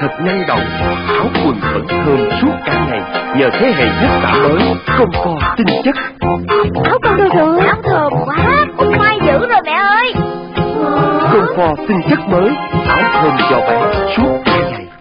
thật năng động, áo quần vẫn thơm suốt cả ngày nhờ thế hệ nhất tả mới công co tinh chất. Áo con đưa rồi, áo thơm quá, ui mai dữ rồi mẹ ơi. Công co tinh chất mới, áo thơm cho bạn